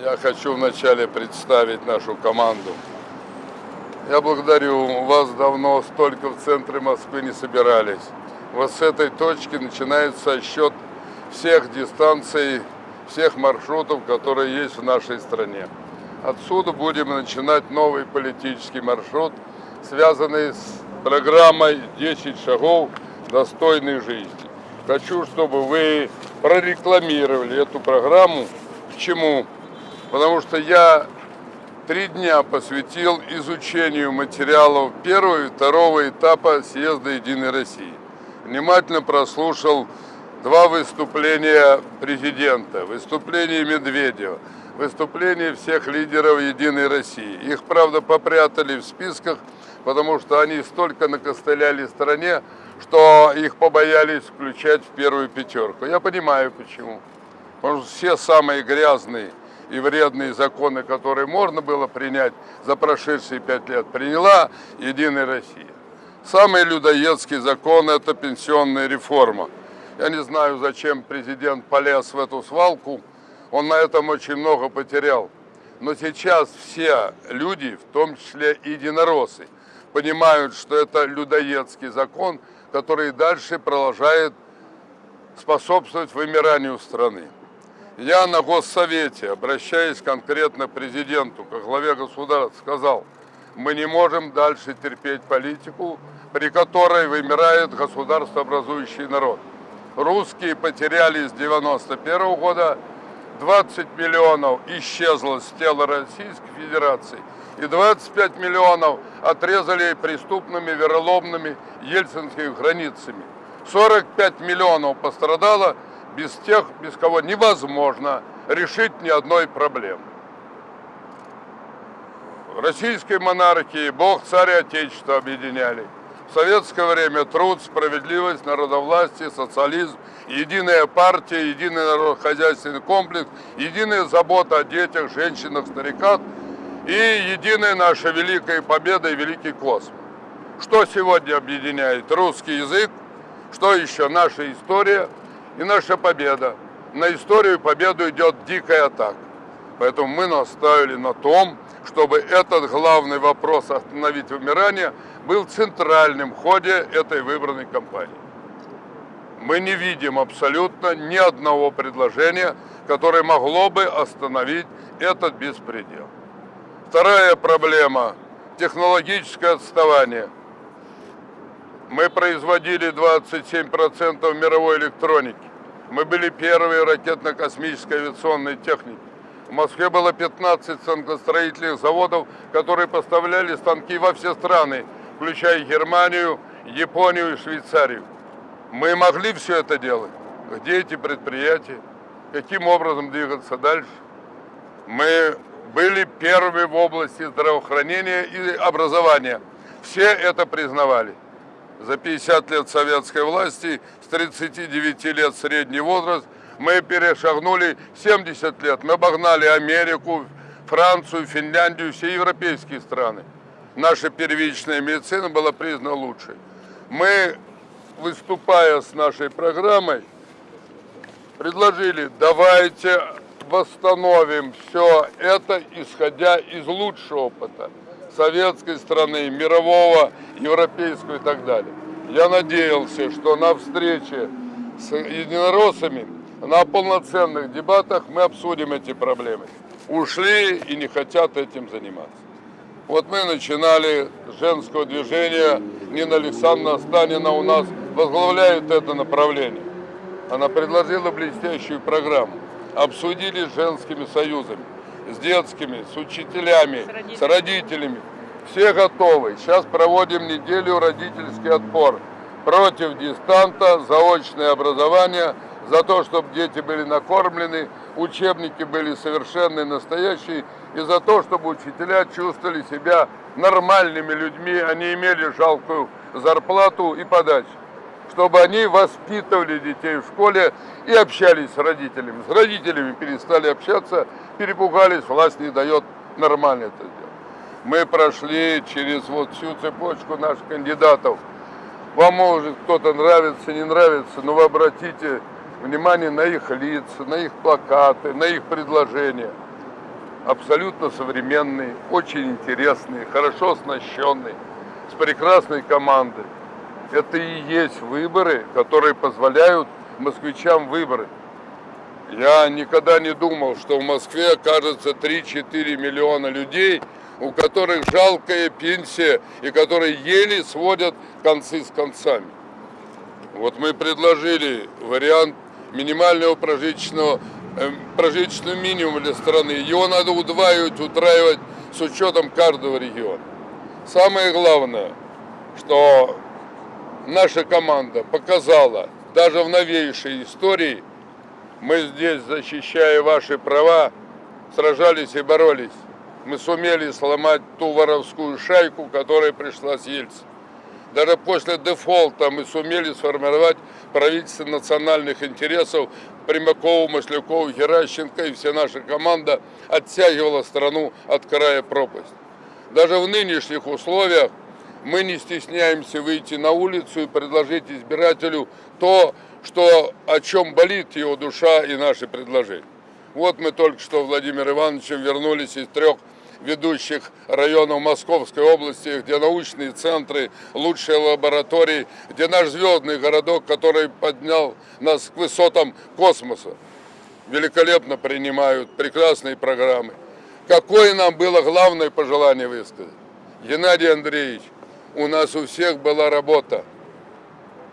Я хочу вначале представить нашу команду. Я благодарю вас давно, столько в центре Москвы не собирались. Вот с этой точки начинается счет всех дистанций, всех маршрутов, которые есть в нашей стране. Отсюда будем начинать новый политический маршрут, связанный с программой «10 шагов достойной жизни». Хочу, чтобы вы прорекламировали эту программу. К чему? Потому что я три дня посвятил изучению материалов первого и второго этапа съезда «Единой России». Внимательно прослушал два выступления президента, выступление Медведева, выступление всех лидеров «Единой России». Их, правда, попрятали в списках, потому что они столько накостыляли стране, что их побоялись включать в первую пятерку. Я понимаю, почему. Потому что все самые грязные и вредные законы, которые можно было принять за прошедшие пять лет, приняла Единая Россия. Самый людоедский закон – это пенсионная реформа. Я не знаю, зачем президент полез в эту свалку, он на этом очень много потерял. Но сейчас все люди, в том числе и единороссы, понимают, что это людоедский закон, который дальше продолжает способствовать вымиранию страны. Я на Госсовете, обращаясь конкретно к президенту, как главе государства, сказал, мы не можем дальше терпеть политику, при которой вымирает государствообразующий народ. Русские потеряли с 91 года 20 миллионов исчезло с тела Российской Федерации и 25 миллионов отрезали преступными вероломными ельцинскими границами. 45 миллионов пострадало без тех, без кого невозможно решить ни одной проблемы. В российской монархии Бог, царь и Отечество объединяли. В советское время труд, справедливость, народовластие, социализм, единая партия, единый народохозяйственный комплекс, единая забота о детях, женщинах, стариках и единая наша великая победа и великий космос. Что сегодня объединяет? Русский язык, что еще? Наша история – и наша победа. На историю победу идет дикая атака. Поэтому мы настаивали на том, чтобы этот главный вопрос остановить вымирание был центральным в ходе этой выбранной кампании. Мы не видим абсолютно ни одного предложения, которое могло бы остановить этот беспредел. Вторая проблема – технологическое отставание. Мы производили 27% мировой электроники. Мы были первые ракетно-космической авиационной техники. В Москве было 15 станкостроительных заводов, которые поставляли станки во все страны, включая Германию, Японию и Швейцарию. Мы могли все это делать. Где эти предприятия? Каким образом двигаться дальше? Мы были первыми в области здравоохранения и образования. Все это признавали за 50 лет советской власти, с 39 лет средний возраст, мы перешагнули 70 лет. Мы обогнали Америку, Францию, Финляндию, все европейские страны. Наша первичная медицина была признана лучшей. Мы, выступая с нашей программой, предложили, давайте восстановим все это, исходя из лучшего опыта советской страны, мирового, европейского и так далее. Я надеялся, что на встрече с единороссами, на полноценных дебатах мы обсудим эти проблемы. Ушли и не хотят этим заниматься. Вот мы начинали с женского движения, Нина Александровна Станина у нас возглавляет это направление. Она предложила блестящую программу. Обсудили с женскими союзами с детскими, с учителями, с родителями. С родителями. Все готовы. Сейчас проводим неделю родительский отпор против дистанта, заочное образование, за то, чтобы дети были накормлены, учебники были совершенные, настоящие, и за то, чтобы учителя чувствовали себя нормальными людьми, они имели жалкую зарплату и подачу чтобы они воспитывали детей в школе и общались с родителями. С родителями перестали общаться, перепугались, власть не дает нормально это делать. Мы прошли через вот всю цепочку наших кандидатов. Вам может кто-то нравится, не нравится, но вы обратите внимание на их лица, на их плакаты, на их предложения. абсолютно современный, очень интересный, хорошо оснащенный, с прекрасной командой. Это и есть выборы, которые позволяют москвичам выбрать. Я никогда не думал, что в Москве окажется 3-4 миллиона людей, у которых жалкая пенсия и которые еле сводят концы с концами. Вот мы предложили вариант минимального прожиточного, э, прожиточного минимума для страны. Его надо удваивать, утраивать с учетом каждого региона. Самое главное, что наша команда показала, даже в новейшей истории, мы здесь, защищая ваши права, сражались и боролись. Мы сумели сломать ту воровскую шайку, которая пришла с Ельцин. Даже после дефолта мы сумели сформировать правительство национальных интересов. Примакова, Маслякова, Геращенко и вся наша команда оттягивала страну от края пропасть. Даже в нынешних условиях мы не стесняемся выйти на улицу и предложить избирателю то, что, о чем болит его душа и наши предложения. Вот мы только что Владимир Ивановичем вернулись из трех ведущих районов Московской области, где научные центры, лучшие лаборатории, где наш звездный городок, который поднял нас к высотам космоса. Великолепно принимают прекрасные программы. Какое нам было главное пожелание высказать? Геннадий Андреевич, у нас у всех была работа.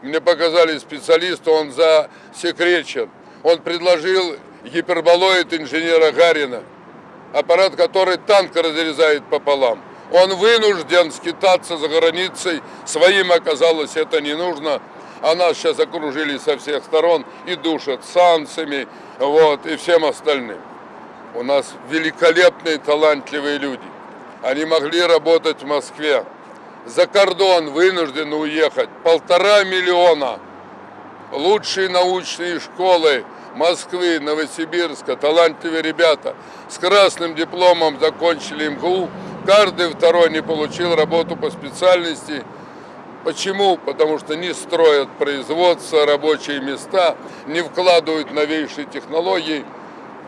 Мне показали специалиста, он засекречен. Он предложил гиперболоид инженера Гарина – аппарат, который танк разрезает пополам. Он вынужден скитаться за границей, своим оказалось это не нужно, а нас сейчас окружили со всех сторон и душат санкциями, вот, и всем остальным. У нас великолепные, талантливые люди. Они могли работать в Москве. За кордон вынуждены уехать. Полтора миллиона. Лучшие научные школы, Москвы, Новосибирска, талантливые ребята с красным дипломом закончили МГУ. Каждый второй не получил работу по специальности. Почему? Потому что не строят производство, рабочие места, не вкладывают новейшие технологии.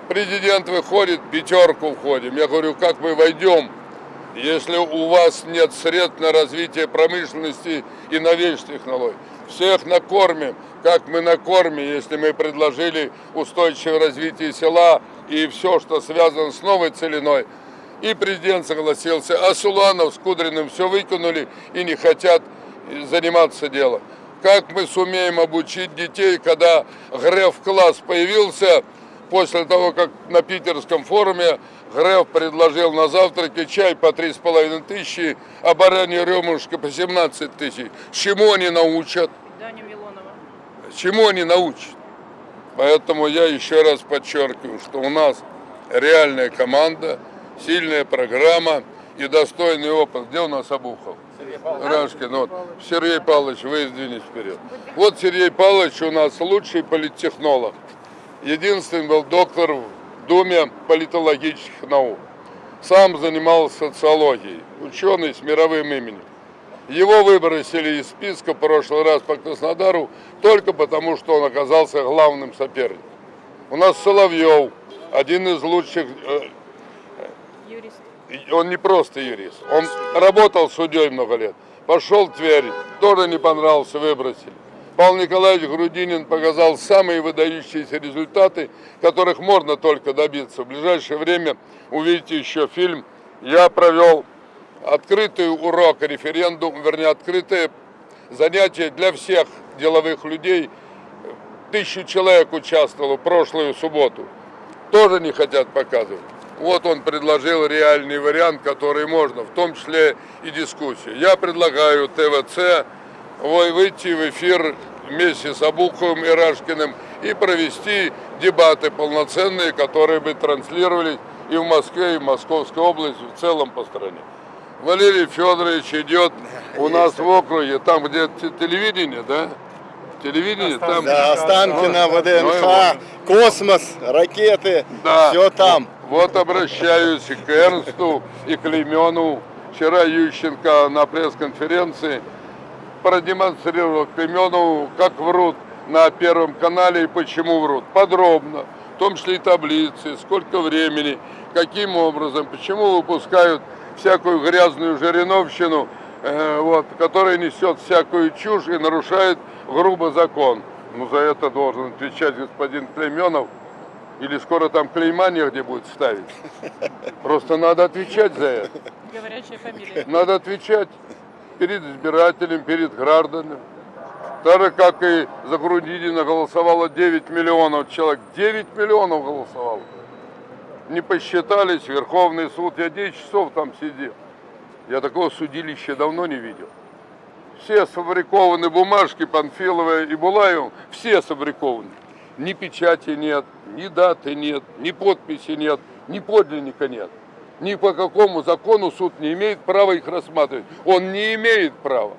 Президент выходит, пятерку входим. Я говорю, как мы войдем, если у вас нет средств на развитие промышленности и новейших технологий. Всех накормим, как мы накормим, если мы предложили устойчивое развитие села и все, что связано с новой целиной. И президент согласился, а Суланов с Кудриным все выкинули и не хотят заниматься делом. Как мы сумеем обучить детей, когда Греф-класс появился, после того, как на питерском форуме Греф предложил на завтраке чай по 3,5 тысячи, а баранье ребрышко по 17 тысяч. Чему они научат? Даню Милонова. Чему они научат? Поэтому я еще раз подчеркиваю, что у нас реальная команда, сильная программа и достойный опыт. Где у нас Обухов? Рашкин, вот. Сергей Павлович, вы сдвинись вперед. Вот Сергей Павлович у нас лучший политтехнолог. Единственный был доктор в Думе политологических наук. Сам занимался социологией, ученый с мировым именем. Его выбросили из списка в прошлый раз по Краснодару только потому, что он оказался главным соперником. У нас Соловьев, один из лучших... Э, Юрист. Он не просто юрист, он работал судьей много лет. Пошел в Тверь, тоже не понравился, выбросили. Павел Николаевич Грудинин показал самые выдающиеся результаты, которых можно только добиться. В ближайшее время увидите еще фильм «Я провел открытый урок, референдум, вернее, открытое занятие для всех деловых людей. Тысячу человек участвовало прошлую субботу. Тоже не хотят показывать. Вот он предложил реальный вариант, который можно, в том числе и дискуссию. Я предлагаю ТВЦ выйти в эфир вместе с Абуховым и Рашкиным и провести дебаты полноценные, которые бы транслировались и в Москве, и в Московской области, в целом по стране. Валерий Федорович идет у нас в округе, там где телевидение, да? Телевидение, там... Да, Останкино, Ну, ВДНХ, космос, ракеты, Да. все там. Вот обращаюсь и к Эрнсту, и к Клеймену. Вчера Ющенко на пресс-конференции продемонстрировал Клеймену, как врут на Первом канале и почему врут. Подробно. в том числе и таблицы, сколько времени, каким образом, почему выпускают всякую грязную жириновщину, э, вот, которая несет всякую чушь и нарушает грубо закон. Ну, за это должен отвечать господин Клейменов. Или скоро там клейма негде будет ставить. Просто надо отвечать за это. Говорящая фамилия. Надо отвечать перед избирателем, перед гражданами. Так же, как и за Грудинина голосовало 9 миллионов человек. 9 миллионов голосовало. Не посчитались, Верховный суд. Я 10 часов там сидел. Я такого судилища давно не видел. Все сфабрикованы бумажки Панфилова и Булаева, все сфабрикованы. Ни печати нет, ни даты нет, ни подписи нет, ни подлинника нет. Ни по какому закону суд не имеет права их рассматривать. Он не имеет права.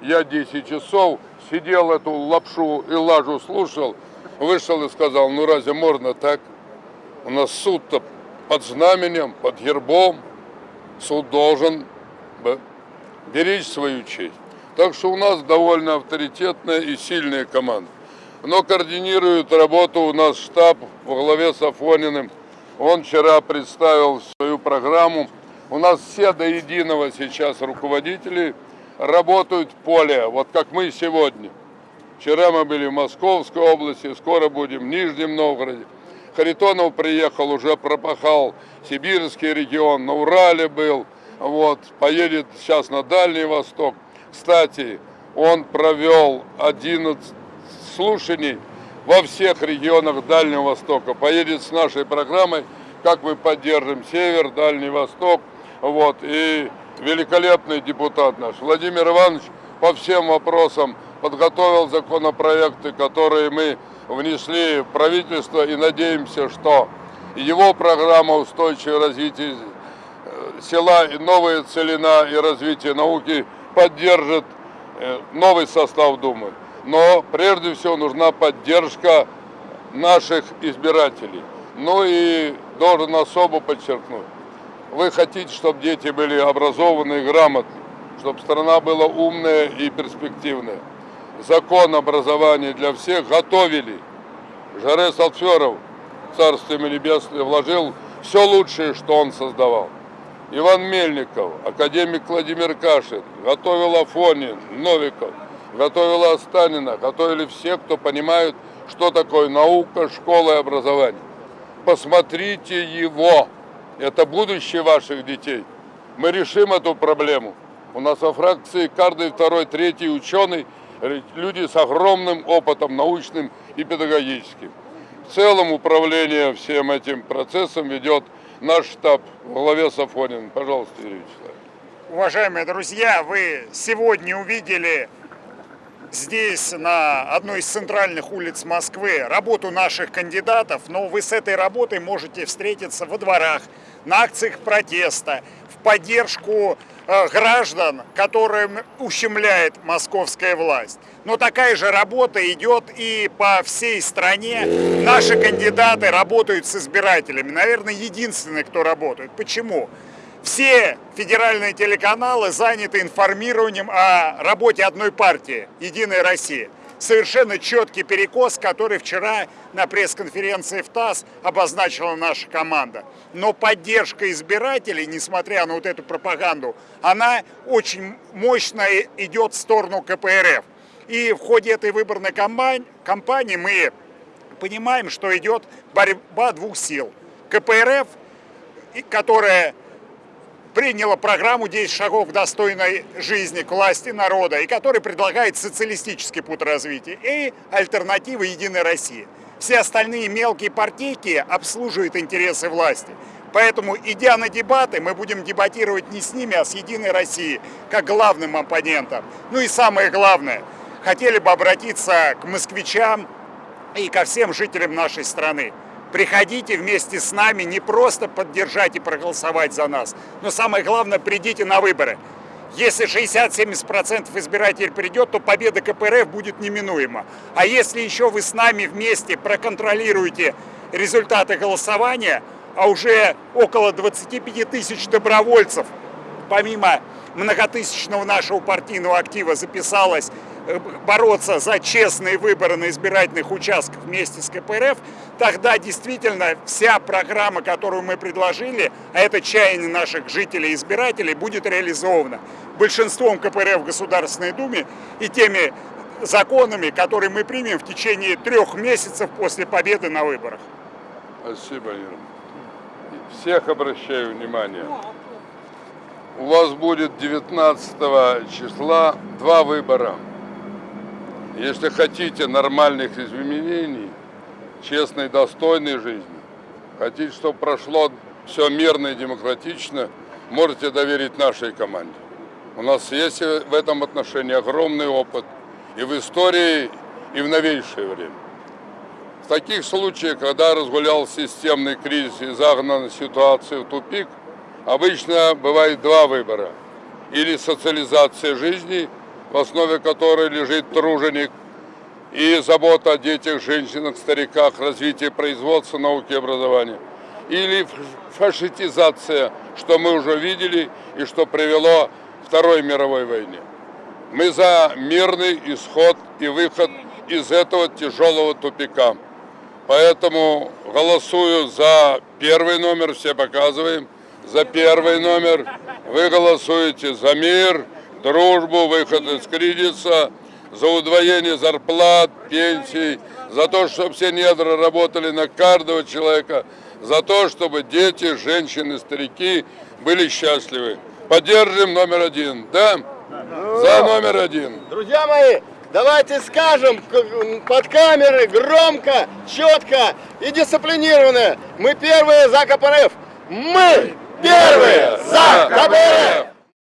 Я 10 часов сидел эту лапшу и лажу слушал, вышел и сказал, ну разве можно так? У нас суд-то под знаменем, под гербом. Суд должен беречь свою честь. Так что у нас довольно авторитетная и сильная команда. Но координирует работу у нас штаб во главе с Афониным. Он вчера представил свою программу. У нас все до единого сейчас руководители работают в поле, вот как мы сегодня. Вчера мы были в Московской области, скоро будем в Нижнем Новгороде. Харитонов приехал, уже пропахал Сибирский регион, на Урале был, вот, поедет сейчас на Дальний Восток. Кстати, он провел 11 слушаний во всех регионах Дальнего Востока. Поедет с нашей программой, как мы поддержим Север, Дальний Восток. Вот, и великолепный депутат наш Владимир Иванович по всем вопросам подготовил законопроекты, которые мы внесли в правительство и надеемся, что его программа устойчивого развития села и новая целина и развитие науки поддержит э, новый состав Думы. Но прежде всего нужна поддержка наших избирателей. Ну и должен особо подчеркнуть, вы хотите, чтобы дети были образованы и грамотны, чтобы страна была умная и перспективная. Закон образования для всех готовили. Жарес Алферов, Царство Небесное, вложил все лучшее, что он создавал. Иван Мельников, академик Владимир Кашин, готовил Афонин, Новиков, готовил Останина, готовили все, кто понимает, что такое наука, школа и образование. Посмотрите его, это будущее ваших детей. Мы решим эту проблему. У нас во фракции каждый второй, третий ученый, люди с огромным опытом научным и педагогическим. В целом управление всем этим процессом ведет наш штаб в главе с Афониным. Пожалуйста, Юрий Вячеславович. Уважаемые друзья, вы сегодня увидели здесь, на одной из центральных улиц Москвы, работу наших кандидатов, но вы с этой работой можете встретиться во дворах, на акциях протеста, в поддержку э, граждан, которым ущемляет московская власть. Но такая же работа идет и по всей стране. Наши кандидаты работают с избирателями. Наверное, единственные, кто работает. Почему? Все федеральные телеканалы заняты информированием о работе одной партии «Единая Россия». Совершенно четкий перекос, который вчера на пресс-конференции в ТАСС обозначила наша команда. Но поддержка избирателей, несмотря на вот эту пропаганду, она очень мощно идет в сторону КПРФ. И в ходе этой выборной кампании мы понимаем, что идет борьба двух сил. КПРФ, которая приняла программу «10 шагов к достойной жизни, к власти народа», и который предлагает социалистический путь развития и альтернатива «Единой России». Все остальные мелкие партийки обслуживают интересы власти. Поэтому, идя на дебаты, мы будем дебатировать не с ними, а с «Единой Россией», как главным оппонентом. Ну и самое главное, хотели бы обратиться к москвичам и ко всем жителям нашей страны. Приходите вместе с нами не просто поддержать и проголосовать за нас, но самое главное, придите на выборы. Если 60-70% избирателей придет, то победа КПРФ будет неминуема. А если еще вы с нами вместе проконтролируете результаты голосования, а уже около 25 тысяч добровольцев, помимо многотысячного нашего партийного актива, записалось бороться за честные выборы на избирательных участках вместе с КПРФ, тогда действительно вся программа, которую мы предложили, а это чаяние наших жителей и избирателей, будет реализована большинством КПРФ в Государственной Думе и теми законами, которые мы примем в течение трех месяцев после победы на выборах. Спасибо, Ира. Всех обращаю внимание. У вас будет 19 числа два выбора. Если хотите нормальных изменений, честной, достойной жизни, хотите, чтобы прошло все мирно и демократично, можете доверить нашей команде. У нас есть в этом отношении огромный опыт и в истории, и в новейшее время. В таких случаях, когда разгулял системный кризис и загнана ситуация в тупик, обычно бывает два выбора. Или социализация жизни, в основе которой лежит труженик, и забота о детях, женщинах, стариках, развитие производства, науки и образования. Или фашистизация, что мы уже видели и что привело к Второй мировой войне. Мы за мирный исход и выход из этого тяжелого тупика. Поэтому голосую за первый номер, все показываем, за первый номер. Вы голосуете за мир, дружбу, выход из кризиса, за удвоение зарплат, пенсий, за то, чтобы все недра работали на каждого человека, за то, чтобы дети, женщины, старики были счастливы. Поддержим номер один, да? За номер один. Друзья мои, давайте скажем под камеры громко, четко и дисциплинированно. Мы первые за КПРФ. Мы первые за КПРФ.